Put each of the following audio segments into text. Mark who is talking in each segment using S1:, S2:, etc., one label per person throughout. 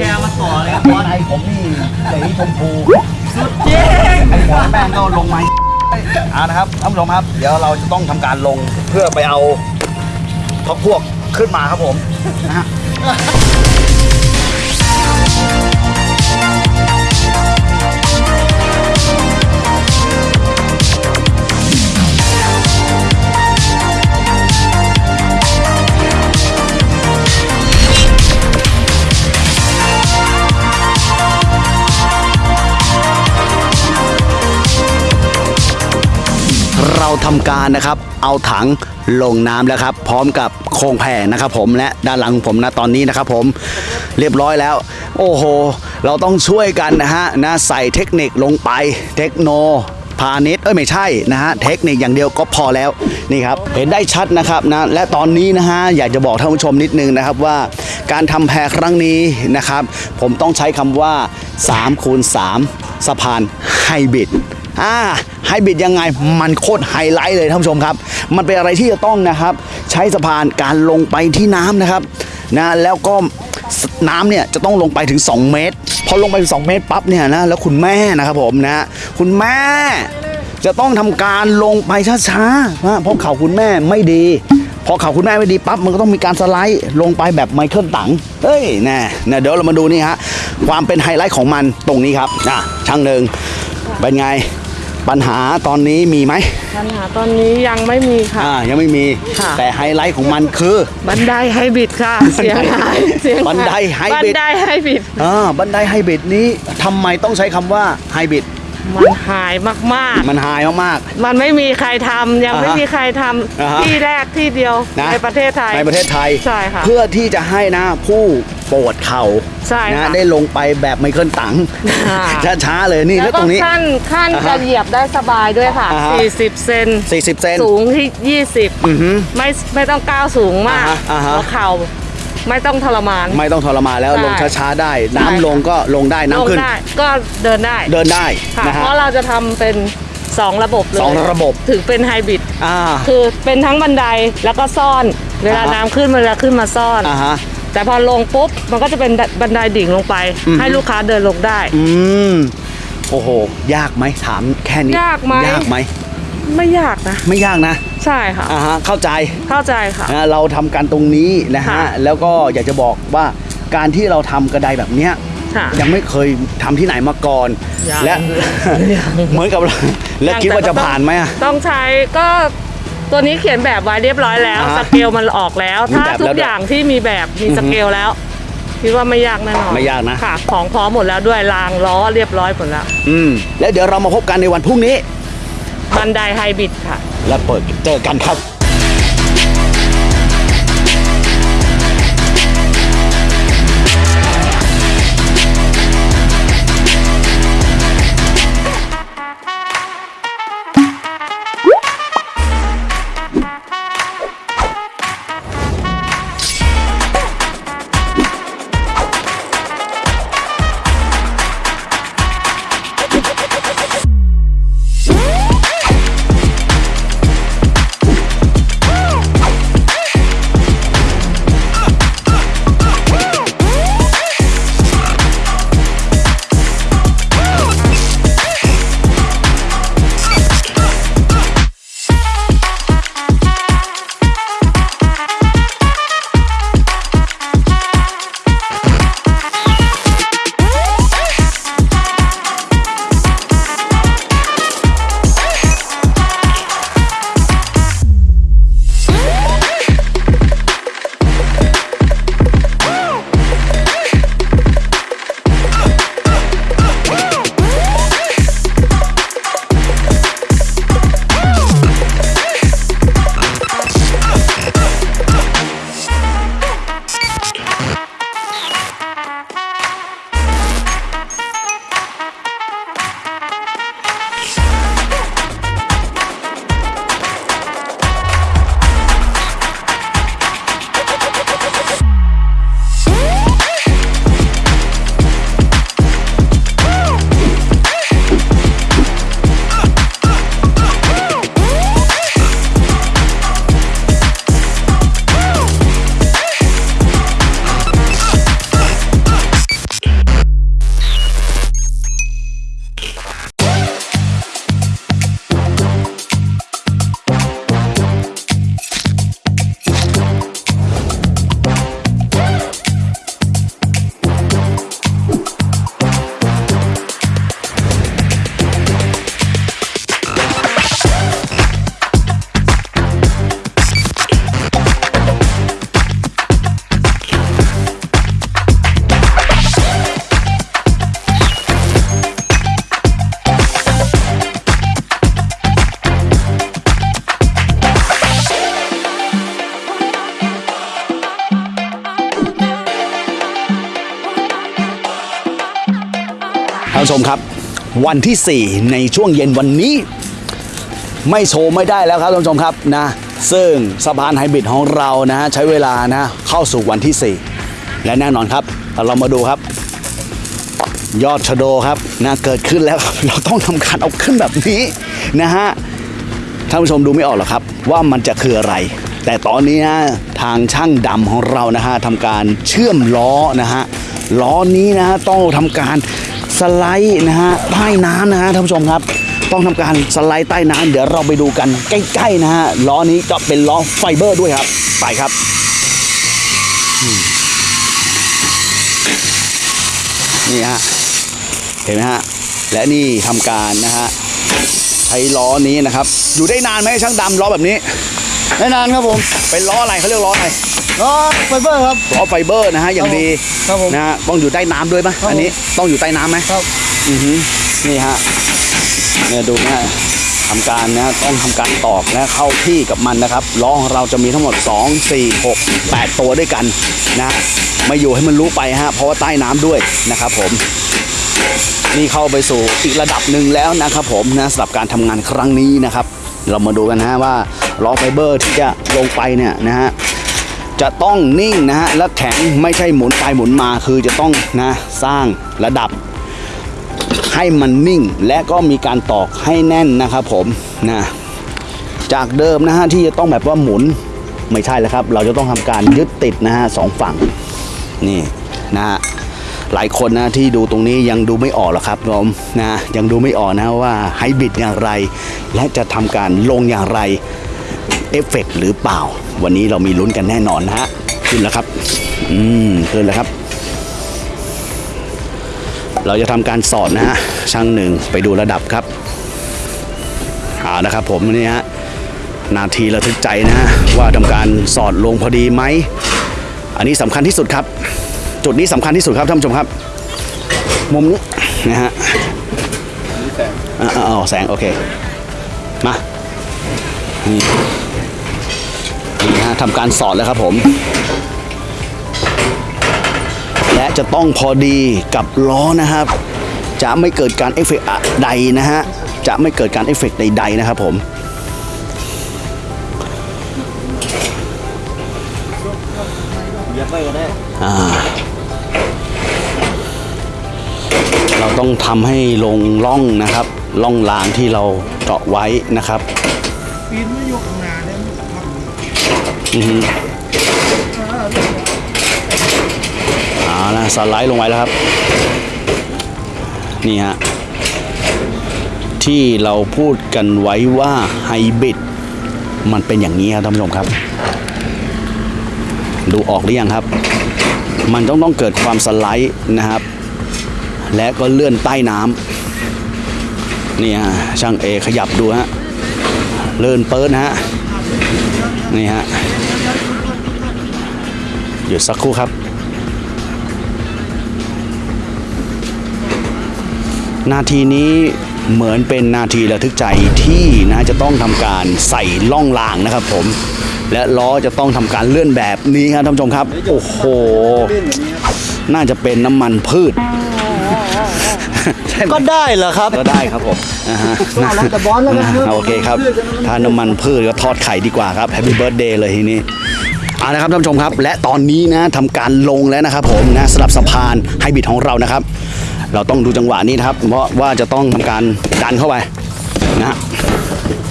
S1: แกมาต่อเลยครับบอส
S2: ในผมนี่สีชมพู
S1: สุดจริง
S2: ไอ้หัวแม่งก็ลงมาเอานะครับท่านผู้ชมครับ เดี๋ยวเราจะต้องทำการลงเพื่อไปเอาพักพวกขึ้นมาครับผมนะฮะ ทำการนะครับ เอาถังลงน้ำแล้วครับ พร้อมกับโครงแผ่นะครับ ผมและด้านหลังผมนะตอนนี้นะครับ ผมเรียบร้อยแล้ว โอ้โห เราต้องช่วยกันนะฮะนะใส่เทคนิคลงไปเทคโนพาณิชย์เอ้ยไม่ใช่นะฮะเทคนิคอย่างเดียวก็พอแล้วนี่ครับเห็นได้ชัดนะครับนะและตอนนี้นะฮะอยากจะบอกท่านผู้ชมนิดนึงนะครับว่า การทำแพครั้งนี้นะครับ ผมต้องใช้คำว่า3คูณ3สะพานไฮบริด อ่าไฮบริดยังไงมันโคตรไฮไลท์เลยท่านผู้ชมครับ มันเป็นอะไรที่จะต้องนะครับ ใช้สะพานการลงไปที่น้ำนะครับนะแล้วก็น้ำเนี่ยจะต้องลงไปถึง 2 เมตร พอลงไปถึง2เมตรปั๊บเนี่ยนะแล้วคุณแม่นะครับผมนะคุณแม่จะต้องทำการลงไปช้าๆนะเพราะเข่าคุณแม่ไม่ดี พอเข่าคุณแม่ไม่ดีปั๊บมันก็ต้องมีการสไลด์ลงไปแบบไมเคิลตังเอ้ยแน่นะเดี๋ยวเรามาดูนี่ฮะความเป็นไฮไลท์ของมันตรงนี้ครับอะช่างหนึ่งเป็นไง ปัญหาตอนนี้มีไหม
S3: ปัญหาตอนนี้ยังไม่มีค่ะ
S2: อ่ายังไม่มี
S3: ค่ะ
S2: แต่ไฮไลท์ของมันคือ
S3: บันไดไฮบริดค่ะ เสียหายเสียหาย
S2: บันไดไฮบริด
S3: บันไดไฮบริด
S2: อ่าบันไดไฮบริดนี้ทำไมต้องใช้คำว่าไฮบริด
S3: มัน high มาก
S2: มัน high มาก
S3: ๆ มันไม่มีใครทำยังไม่
S2: อ่าฮะ
S3: มีใครท
S2: อ่าฮะำ
S3: ที่แรกที่เดียว
S2: นะ
S3: ในประเทศไทย
S2: ในประเทศไทย
S3: ใช่ค่ะ
S2: เพื่อที่จะให้นะผู้ ปวดเข่า
S3: ใช่
S2: นะ
S3: ค่ะ
S2: ได้ลงไปแบบไมเคิลตัง
S3: อ่า
S2: ช้าๆเลยนี่
S3: แล้
S2: แล้วว
S3: ก็
S2: ตรงนี้
S3: ขั้นขั้น
S2: อ่าฮะ
S3: จะเหยียบได้สบายด้วยค่ะ
S2: อ่าฮะ
S3: 40 เซน
S2: 40 เซน
S3: สูงที่
S2: อือฮึ
S3: 20ไม่ไม่ต้องก้าวสูงมาก
S2: อ่าฮะอ่าฮะ
S3: หัวเข่าไม่ต้องทรมาน
S2: ไม่ต้องทรมานแล้ว
S3: ใช่
S2: ลงช้าๆได้ น้ำ
S3: ใช่
S2: ลงก็ลงได้
S3: ล
S2: น้ำ
S3: ง
S2: ขึ้น
S3: ได้ก็เดินได้
S2: เดินได้
S3: ค่ะ
S2: นะฮะ
S3: เพราะเราจะทำเป็น 2 ระบบเลย
S2: สองระบบ
S3: ถึงเป็นไฮบริด
S2: อ่า
S3: คือเป็นทั้งบันไดแล้วก็ซ่อน เวลา
S2: อ่าฮะ
S3: น้ำขึ้นมันจะขึ้นมาซ่อน
S2: อ่าฮะ
S3: แต่พอลงปุ๊บมันก็จะเป็นบันไดดิ่งลงไป
S2: อืม
S3: ให้ลูกค้าเดินลงได้
S2: อืมโอ้โห ยากไหมถามแค่นี้
S3: ยากไหม
S2: ยากไหม
S3: ไม่ยากนะ
S2: ไม่ยากนะ
S3: ใช่ค่ะ
S2: อ่าฮะเข้าใจ
S3: เข้าใจค่ะ
S2: นะเราทำกันตรงนี้นะฮะ
S3: ค่ะ
S2: แล้วก็อยากจะบอกว่าการที่เราทำกระไดแบบเนี้ย
S3: ค่ะ
S2: ยังไม่เคยทำที่ไหนมาก่อน
S3: ยัง
S2: และ
S3: ยัง
S2: เหมือนกับเราแล้ว
S3: ยัง
S2: คิดว่า
S3: แต่
S2: จะ
S3: ก็ต้อง
S2: ผ่านไหมอะ
S3: ต้องใช้ก็ ตัวนี้เขียนแบบไว้เรียบร้อยแล้ว
S2: อ่าฮะ
S3: สเกลมันออกแล้ว
S2: มี
S3: ถ้า
S2: แบบ
S3: ทุ
S2: แล้ว
S3: ก
S2: ด้วย
S3: อย่างที่มีแบบมี
S2: อือฮึ
S3: สเกลแล้วคิดว่าไม่ยากแน่นอน
S2: ไม่ยากนะ
S3: ค่ะ ของพร้อมหมดแล้วด้วยรางล้อเรียบร้อยหมดแล้ว
S2: อืม แล้วเดี๋ยวเรามาพบกันในวันพรุ่งนี้
S3: บันไดไฮบริดค่ะ
S2: แล้วเปิดเจอกันครับ วันที่ 4 ในช่วงเย็นวันนี้ ไม่โชว์ไม่ได้แล้วครับท่านผู้ชมครับนะซึ่งสะพานไฮบริดของเรานะฮะใช้เวลานะเข้าสู่วันที่ 4 และแน่นอนครับ เรามาดูครับ ยอดชะโดครับนะเกิดขึ้นแล้วเราต้องทำการเอาขึ้นแบบนี้นะฮะท่านผู้ชมดูไม่ออกหรอกครับ ว่ามันจะคืออะไร แต่ตอนนี้นะทางช่างดำของเรานะฮะทำการเชื่อมล้อนะฮะล้อนี้นะฮะต้องทำการ สไลด์นะฮะใต้น้ำนะฮะท่านผู้ชมครับ ต้องทำการสไลด์ใต้น้ำเดี๋ยวเราไปดูกันใกล้ๆนะฮะล้อนี้จะเป็นล้อไฟเบอร์ด้วยครับ ไปครับนี่ฮะเห็นไหมฮะและนี่ทำการนะฮะใช้ล้อนี้นะครับ อยู่ได้นานไหมช่างดำล้อแบบนี้
S4: ไม่นานครับผม
S2: เป็นล้ออะไรเขาเรียกล้ออะไร
S4: ล้อไฟเบอร์ครับ
S2: ล้อไฟเบอร์นะฮะอย่างดี
S4: ครับผม
S2: นะฮะต้องอยู่ใต้น้ำด้วยไหม
S4: ครับผม
S2: อันนี้ต้องอยู่ใต้น้ำไหม
S4: ครับ
S2: อือฮึนี่ฮะเนี่ยดูนะฮะทำการนะต้องทำการตอกนะเข้าที่กับมันนะครับล้อของเราจะมีทั้งหมด 2 4 6 8 ตัวด้วยกันนะไม่อยู่ให้มันรู้ไปฮะเพราะว่าใต้น้ำด้วยนะครับผม นี่เข้าไปสู่อีกระดับหนึ่งแล้วนะครับผมนะสำหรับการทำงานครั้งนี้นะครับ เรามาดูกันนะฮะว่าล้อไฟเบอร์ที่จะลงไปเนี่ยนะฮะ จะต้องนิ่งนะฮะและแข็งไม่ใช่หมุนไปหมุนมาคือจะต้องนะสร้างระดับ ให้มันนิ่งและก็มีการตอกให้แน่นนะครับผมนะจากเดิมนะฮะที่จะต้องแบบว่าหมุนไม่ใช่แล้วครับ เราจะต้องทำการยึดติดนะฮะสองฝั่งนี่นะฮะหลายคนนะที่ดูตรงนี้ยังดูไม่ออกหรอกครับผมนะยังดูไม่ออกนะว่าไฮบริดอย่างไร และจะทำการลงอย่างไร เอฟเฟกต์หรือเปล่า วันนี้เรามีลุ้นกันแน่นอนนะฮะขึ้นแล้วครับ อืมขึ้นแล้วครับ เราจะทำการสอดนะฮะช่างหนึ่งไปดูระดับครับเอานะครับผมนี่ฮะนาทีระทึกใจนะฮะว่าทำการสอดลงพอดีไหม อันนี้สำคัญที่สุดครับ จุดนี้สำคัญที่สุดครับท่านผู้ชมครับ มุมนี้นะฮะอ่าอ่าอ๋อแสง โอเค มานี่นี่นะฮะ ทำการสอดแล้วครับผม และจะต้องพอดีกับล้อนะครับ จะไม่เกิดการเอฟเฟกต์ใดนะฮะ จะไม่เกิดการเอฟเฟกต์ใดๆนะครับผมเราต้องทำให้ลงล่องนะครับล่องรางที่เราเจาะไว้นะครับ
S4: ปีนไม่ยกนเเอา
S2: ละสไลด์ลงไว้แล้วครับ นี่ฮะ ที่เราพูดกันไว้ว่าไฮบริดมันเป็นอย่างนี้ครับท่านผู้ชมครับ ดูออกหรือยังครับ มันต้องต้องเกิดความสไลด์นะครับ และก็เลื่อนใต้น้ำนี่ฮะช่างเอขยับดูฮะเลื่อนเปิดนะฮะนี่ฮะ หยุดสักครู่ครับ นาทีนี้เหมือนเป็นนาทีระทึกใจที่นะจะต้องทำการใส่ล่องรางนะครับผม และล้อจะต้องทำการเลื่อนแบบนี้ครับท่านผู้ชมครับ โอ้โห น่าจะเป็นน้ำมันพืชใช่ไหม
S4: ก็ได้เหรอครับ
S2: ก็ได้ครับผมอ่าฮะ
S4: เอาแล้วแต่บอลแล้วกัน
S2: โอเคครับถ้าน้ำมันพืชก็ทอดไข่ดีกว่าครับ Happy Birthday เลยทีนี้ เอาละครับท่านผู้ชมครับ และตอนนี้นะทำการลงแล้วนะครับผมนะสลับสะพานไฮบริดของเรานะครับ เราต้องดูจังหวะนี้นะครับเพราะว่าจะต้องทำการดันเข้าไปนะ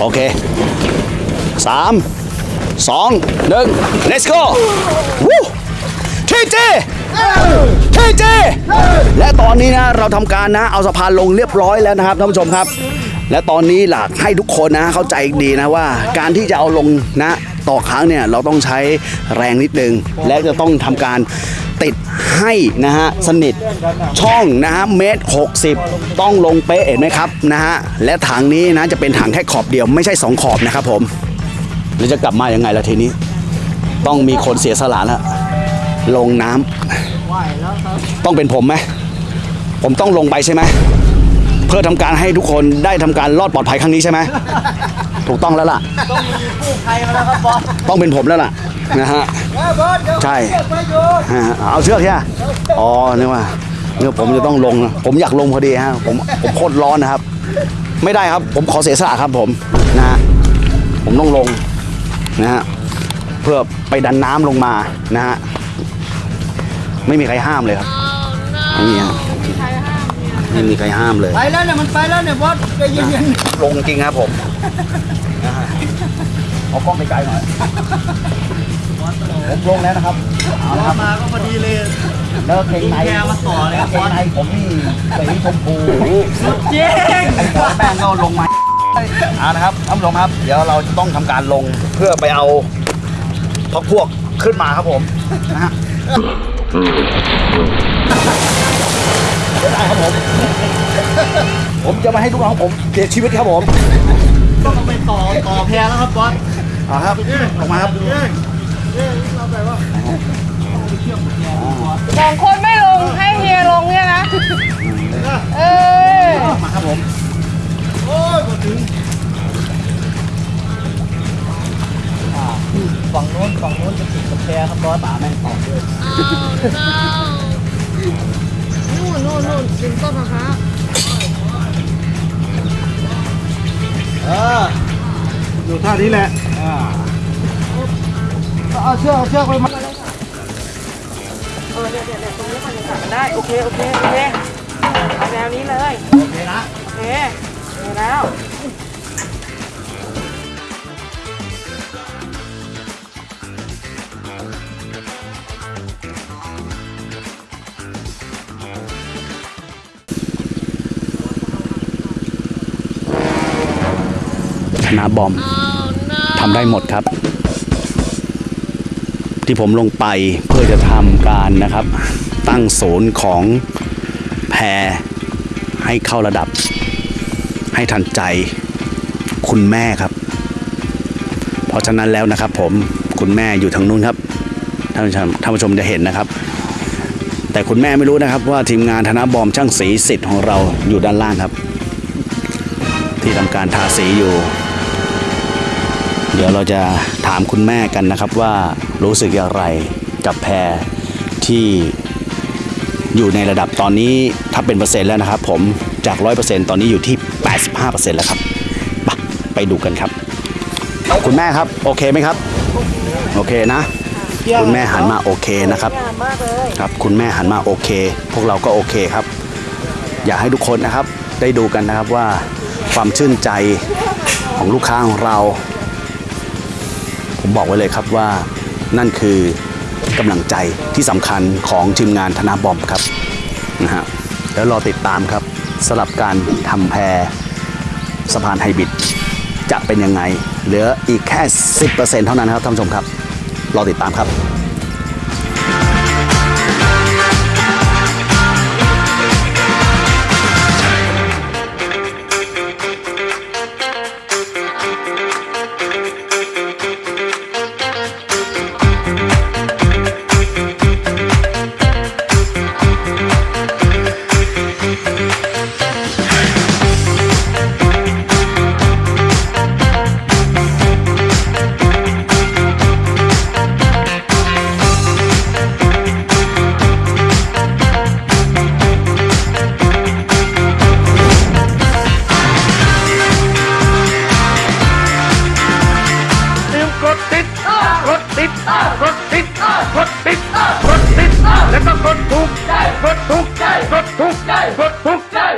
S2: โอเคสามสองหนึ่ง let's go วู้ทีเจเฮ้ยเจและตอนนี้นะเราทำการนะเอาสะพานลงเรียบร้อยแล้วนะครับท่านผู้ชมครับ และตอนนี้หลักให้ทุกคนนะเข้าใจดีนะว่า การที่จะเอาลงนะ ต่อครั้งเนี่ยเราต้องใช้แรงนิดนึง และจะต้องทำการติดให้นะฮะสนิทช่องนะฮะเมตรหกสิบต้องลงเป๊ะเห็นไหมครับนะฮะและถังนี้นะจะเป็นถังแค่ขอบเดียวไม่ใช่สองขอบนะครับผมแล้วจะกลับมายังไงล่ะทีนี้ ต้องมีคนเสียสละแล้วลงน้ำต้องเป็นผมไหมผมต้องลงไปใช่ไหมเพื่อทำการให้ทุกคนได้ทำการรอดปลอดภัยครั้งนี้ใช่ไหม ถูกต้องแล้วล่ะ
S4: ต้องมีกู้ภัยมาแล้วครับบอล
S2: ต้องเป็นผมแล้วล่ะนะฮะ
S4: บอลเดี๋ยว
S2: ใช่
S4: เชือกไปโยน
S2: ฮะเอาเชือกใช่ไหมอ๋อนึกว่าเนี่ยผมจะต้องลงนะผมอยากลงพอดีฮะผมผมโคตรร้อนนะครับ ไม่ได้ครับ ผมขอเสียสละครับผมนะฮะผมต้องลงนะฮะเพื่อไปดันน้ำลงมานะฮะไม่มีใครห้ามเลยครับไม่มีฮะ ไม่มีใครห้ามเลย
S1: ไปแล้วเนี่ยมันไปแล้วเนี่ยบอสใจเย็น
S2: ลงจริงครับผมนะฮะเอากล้องไปไกลหน่อยผมลงแล้วนะครับเอาละครับ
S1: ๆมาก็พอดีเลย
S2: แล้วเกงใน
S1: แกมาต่อเลยครับ
S2: เกงในผมนี่สีชมพู
S1: เจ๊ง
S2: ไอ้หัวแป้งก็ลงมาเอานะครับท่านผู้ชมครับ เดี๋ยวเราจะต้องทำการลงเพื่อไปเอาพักพวกขึ้นมาครับผมนะฮะ เดี๋ยวได้ครับผม ผมจะมาให้ลูกน้องผมเสียชีวิตครับผม
S1: ต้องเอาไปต่อต่อแพรแล้วครับบอส
S2: เอาครับลงมาครับ
S3: สองคนไม่ลงให้เฮียลงเนี่ยนะ เออ
S2: มาครับผม
S1: โอ้ยมาถึงฝั่งโน้นฝั่งโน้นจะติดกับแพรครับบอสป่าแม่งตอกด้วย
S3: นู่นนู่น นู่นถึงต้นมะพร้าว
S1: เออ
S4: อยู่ท่านี้แหละ
S1: เอาเชือกเอาเชือกไปมัด
S3: เออเนี่ยเนี่ยเนี่ยตรงนี้มันยังขับกันได้ โอเค โอเค โอเค เอาแนวนี้เลย
S1: โอเคนะ
S3: โอเคเอาแล้ว
S2: นะบอมทำได้หมดครับ ที่ผมลงไปเพื่อจะทำการนะครับ ตั้งศูนย์ของแพรให้เข้าระดับ ให้ทันใจคุณแม่ครับ เพราะฉะนั้นแล้วนะครับ ผมคุณแม่อยู่ทางนู้นครับท่านผู้ชมท่านผู้ชมจะเห็นนะครับ แต่คุณแม่ไม่รู้นะครับ ว่าทีมงานธนบอมช่างสีสิทธิ์ของเราอยู่ด้านล่างครับ ที่ทำการทาสีอยู่ เดี๋ยวเราจะถามคุณแม่กันนะครับว่ารู้สึกอย่างไรกับแพรที่อยู่ในระดับตอนนี้ถ้าเป็นเปอร์เซ็นต์แล้วนะครับ ผมจาก 100%ตอนนี้อยู่ที่ 85%แล้วครับไปไปดูกันครับ คุณแม่ครับ โอเคไหมครับ โอเคนะ คุณแม่หันมาโอเคนะครับครับ คุณแม่หันมาโอเค พวกเราก็โอเคครับ อยากให้ทุกคนนะครับ ได้ดูกันนะครับว่าความชื่นใจของลูกค้าของเรา ผมบอกไว้เลยครับว่านั่นคือกำลังใจที่สำคัญของทีมงานธนาบอมครับนะฮะแล้วรอติดตามครับสำหรับการทำแพรสะพานไฮบริดจะเป็นยังไง เหลืออีกแค่ 10%เท่านั้นครับท่านผู้ชมครับ รอติดตามครับ